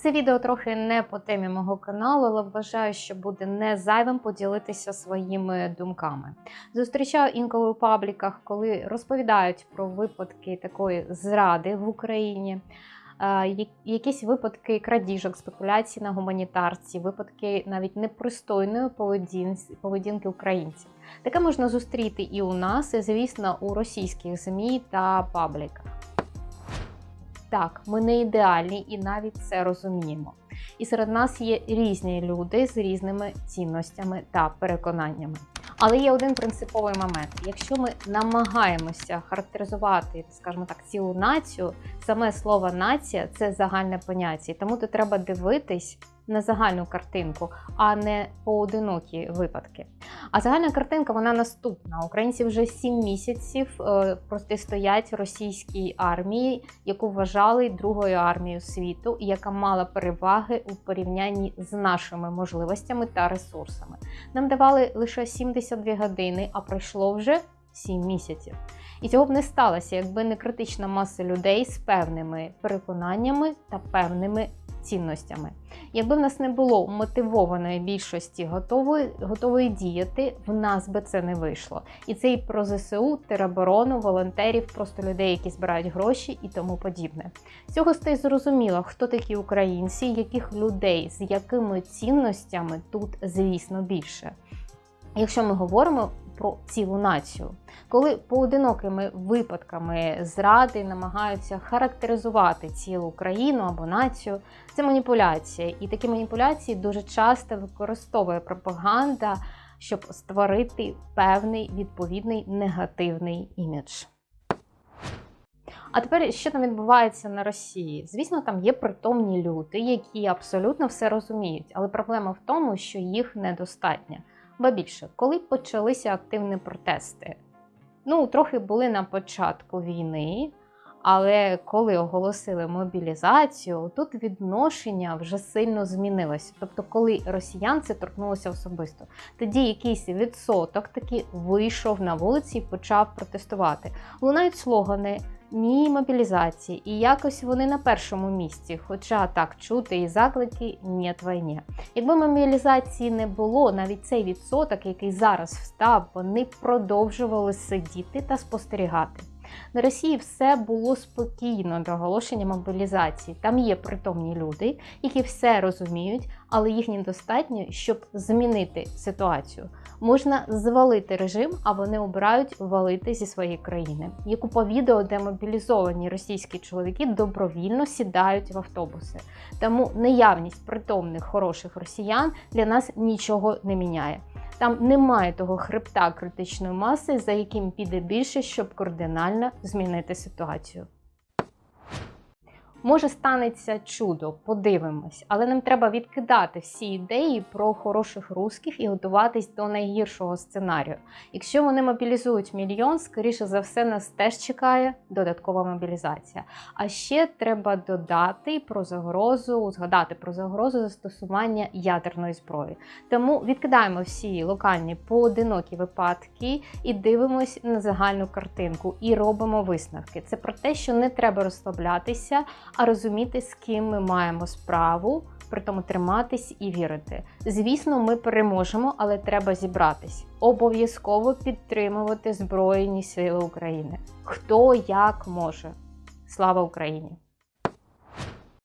Це відео трохи не по темі мого каналу, але вважаю, що буде не зайвим поділитися своїми думками. Зустрічаю інколи у пабліках, коли розповідають про випадки такої зради в Україні. е, Якісь випадки крадіжок, спекуляцій на гуманітарці, випадки навіть непристойної поведінки українців. Таке можна зустріти і у нас, і, звісно, у російських ЗМІ та пабліках. Так, ми не ідеальні і навіть це розуміємо. І серед нас є різні люди з різними цінностями та переконаннями. Але є один принциповий момент: якщо ми намагаємося характеризувати, скажімо так, цілу націю, саме слово нація це загальне поняття, тому тут треба дивитись на загальну картинку, а не поодинокі випадки. А загальна картинка вона наступна. Українці вже сім місяців е, протистоять російській армії, яку вважали другою армією світу, яка мала переваги у порівнянні з нашими можливостями та ресурсами. Нам давали лише 72 години, а пройшло вже 7 місяців. І цього б не сталося, якби не критична маса людей з певними переконаннями та певними цінностями. Якби в нас не було мотивованої більшості готової, готової діяти, в нас би це не вийшло. І це і про ЗСУ, тероборону, волонтерів, просто людей, які збирають гроші і тому подібне. Цього стає зрозуміло, хто такі українці, яких людей, з якими цінностями тут, звісно, більше. Якщо ми говоримо про цілу націю, коли поодинокими випадками зради намагаються характеризувати цілу країну або націю, це маніпуляція, і такі маніпуляції дуже часто використовує пропаганда, щоб створити певний відповідний негативний імідж. А тепер що там відбувається на Росії? Звісно, там є притомні люди, які абсолютно все розуміють, але проблема в тому, що їх недостатньо. Ба більше, коли почалися активні протести, ну трохи були на початку війни, але коли оголосили мобілізацію, тут відношення вже сильно змінилося. Тобто, коли росіян це торкнулося особисто, тоді якийсь відсоток таки вийшов на вулиці і почав протестувати. Лунають слогани. Ні мобілізації, і якось вони на першому місці. Хоча так чути і заклики ні війні. Якби мобілізації не було, навіть цей відсоток, який зараз встав, вони продовжували сидіти та спостерігати. На Росії все було спокійно до оголошення мобілізації. Там є притомні люди, які все розуміють, але їх недостатньо, щоб змінити ситуацію. Можна звалити режим, а вони обирають валити зі своєї країни. Є купа відео, де мобілізовані російські чоловіки добровільно сідають в автобуси. Тому наявність притомних хороших росіян для нас нічого не міняє. Там немає того хребта критичної маси, за яким піде більше, щоб кардинально змінити ситуацію. Може станеться чудо, подивимось, але нам треба відкидати всі ідеї про хороших русських і готуватись до найгіршого сценарію. Якщо вони мобілізують мільйон, скоріше за все, нас теж чекає додаткова мобілізація. А ще треба додати про загрозу, згадати про загрозу застосування ядерної зброї. Тому відкидаємо всі локальні поодинокі випадки і дивимось на загальну картинку і робимо висновки. Це про те, що не треба розслаблятися, а розуміти, з ким ми маємо справу, при тому триматись і вірити. Звісно, ми переможемо, але треба зібратись. Обов'язково підтримувати Збройні Сили України. Хто як може. Слава Україні!